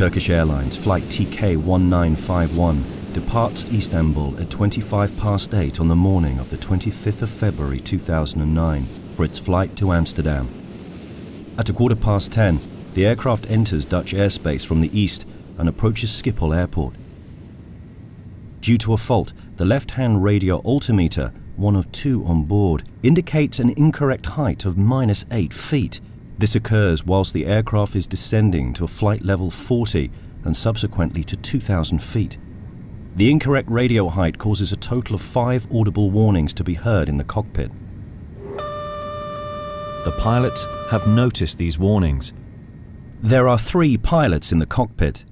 Turkish Airlines Flight TK1951 departs Istanbul at 25 past 8 on the morning of the 25th of February 2009 for its flight to Amsterdam. At a quarter past 10, the aircraft enters Dutch airspace from the east and approaches Schiphol Airport. Due to a fault, the left-hand radio altimeter, one of two on board, indicates an incorrect height of minus 8 feet. This occurs whilst the aircraft is descending to a flight level 40 and subsequently to 2,000 feet. The incorrect radio height causes a total of five audible warnings to be heard in the cockpit. The pilots have noticed these warnings. There are three pilots in the cockpit.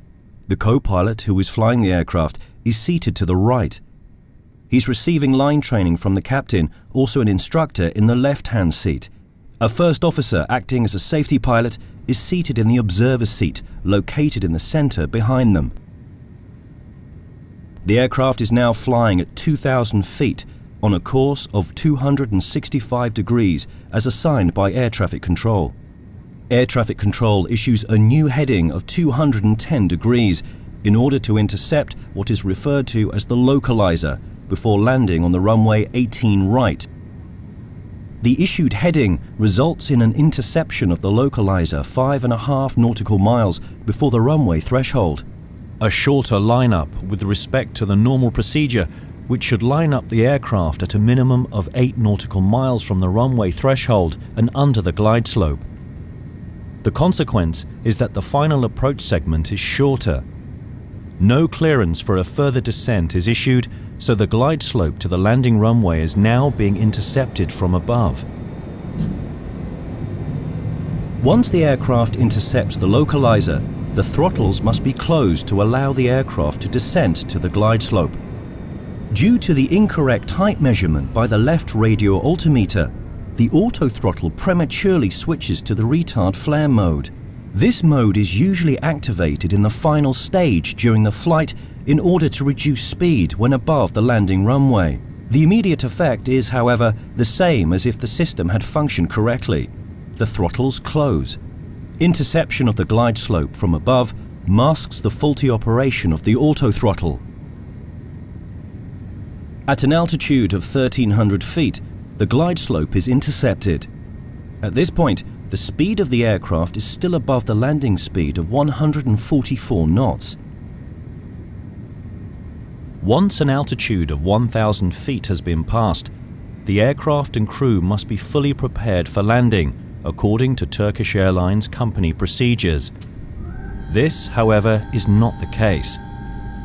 The co-pilot who is flying the aircraft is seated to the right. He's receiving line training from the captain, also an instructor, in the left-hand seat. A first officer acting as a safety pilot is seated in the observer's seat, located in the center behind them. The aircraft is now flying at 2,000 feet on a course of 265 degrees as assigned by air traffic control. Air traffic control issues a new heading of 210 degrees in order to intercept what is referred to as the localizer before landing on the runway 18 right. The issued heading results in an interception of the localizer five and a half nautical miles before the runway threshold a shorter lineup with respect to the normal procedure which should line up the aircraft at a minimum of 8 nautical miles from the runway threshold and under the glide slope. The consequence is that the final approach segment is shorter. No clearance for a further descent is issued, so the glide slope to the landing runway is now being intercepted from above. Once the aircraft intercepts the localizer, the throttles must be closed to allow the aircraft to descend to the glide slope. Due to the incorrect height measurement by the left radio altimeter, the auto throttle prematurely switches to the retard flare mode. This mode is usually activated in the final stage during the flight in order to reduce speed when above the landing runway. The immediate effect is, however, the same as if the system had functioned correctly. The throttles close. Interception of the glide slope from above masks the faulty operation of the autothrottle. At an altitude of 1300 feet, the glide slope is intercepted. At this point, the speed of the aircraft is still above the landing speed of 144 knots. Once an altitude of 1000 feet has been passed, the aircraft and crew must be fully prepared for landing according to Turkish Airlines company procedures. This, however, is not the case.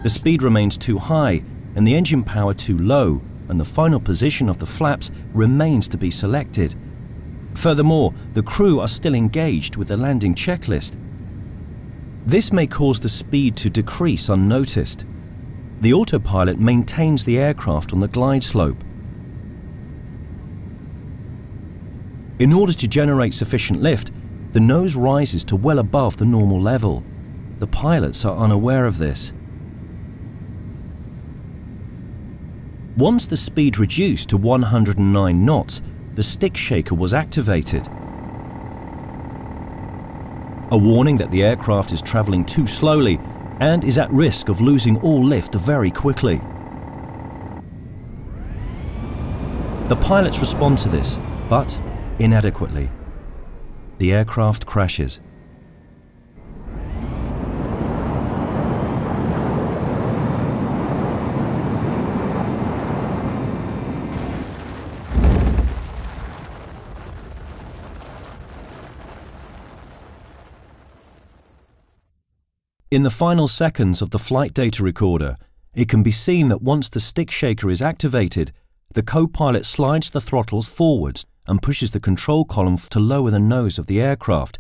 The speed remains too high and the engine power too low, and the final position of the flaps remains to be selected. Furthermore, the crew are still engaged with the landing checklist. This may cause the speed to decrease unnoticed. The autopilot maintains the aircraft on the glide slope, In order to generate sufficient lift, the nose rises to well above the normal level. The pilots are unaware of this. Once the speed reduced to 109 knots, the stick shaker was activated. A warning that the aircraft is traveling too slowly and is at risk of losing all lift very quickly. The pilots respond to this, but inadequately. The aircraft crashes. In the final seconds of the flight data recorder, it can be seen that once the stick shaker is activated, the co-pilot slides the throttles forwards and pushes the control column to lower the nose of the aircraft.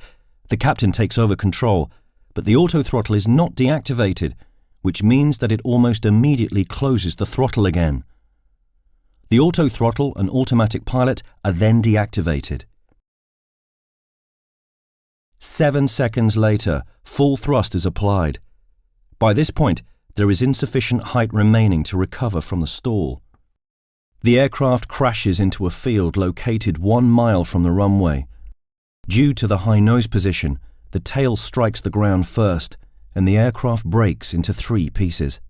The captain takes over control, but the auto throttle is not deactivated, which means that it almost immediately closes the throttle again. The auto throttle and automatic pilot are then deactivated. Seven seconds later, full thrust is applied. By this point, there is insufficient height remaining to recover from the stall. The aircraft crashes into a field located one mile from the runway. Due to the high nose position, the tail strikes the ground first, and the aircraft breaks into three pieces.